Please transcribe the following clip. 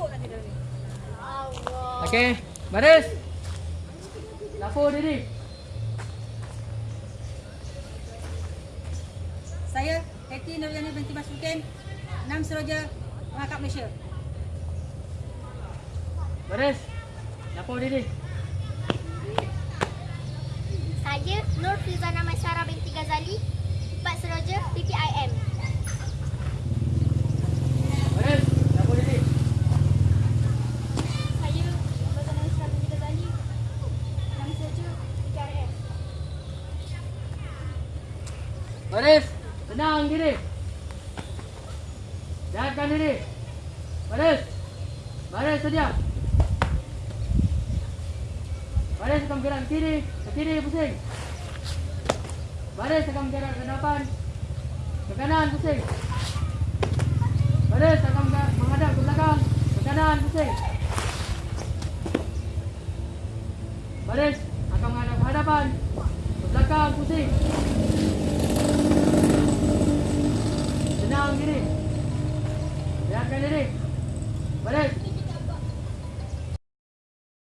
Masuk nanti dalam ni. Allah. Okey, baris. Lapor diri. Saya Hetty Nurjani binti Masrukin. Enam Seroja Pengangkat Malaysia. Baris. Lapor diri. Saya Nur Fizana Masyara binti Ghazali. Empat Seroja PPIM. Baris. Lapor diri. Saya Fizana Masyara binti Ghazali. Enam Seroja PPIM. Baris. Tenang diri. Jahatkan diri. Baris. Baris sedia. Baris ke kiri. Ke kiri pusing. Baris akan bergerak ke depan. Ke kanan pusing. Baris akan menghadap ke belakang. Ke kanan pusing. Baris akan menghadap ke hadapan. Ke belakang pusing. Tenang diri. Biarkan diri. Baris.